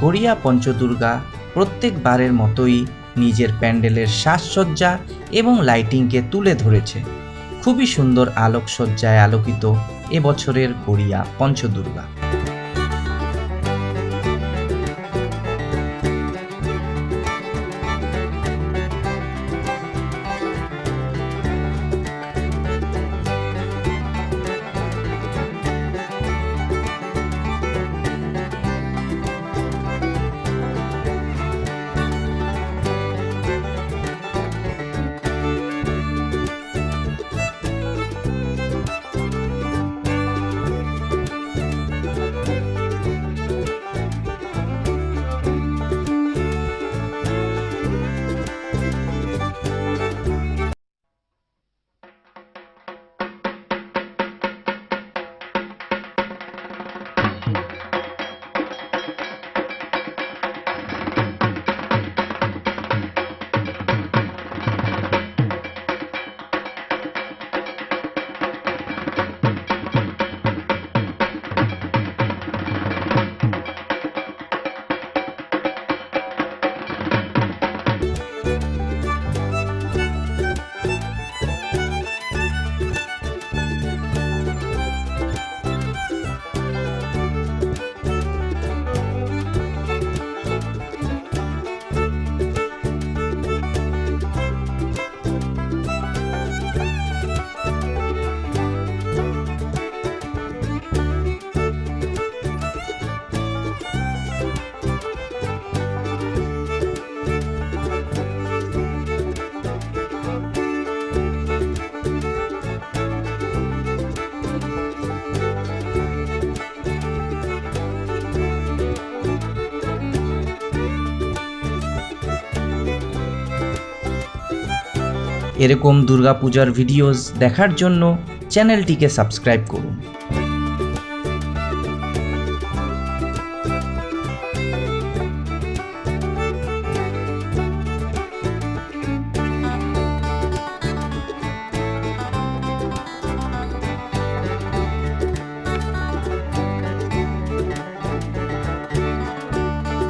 গড়িয়া পঞ্চদুর্গা প্রত্যেকবারের মতোই নিজের প্যান্ডেলের সাজসজ্জা এবং লাইটিংকে তুলে ধরেছে। খুবই সুন্দর আলোকসজ্জায় আলোকিত এবছরের গড়িয়া পঞ্চদুর্গা। এরকম দুর্গাপূজার ভিডিওস দেখার জন্য চ্যানেলটিকে সাবস্ক্রাইব করুন।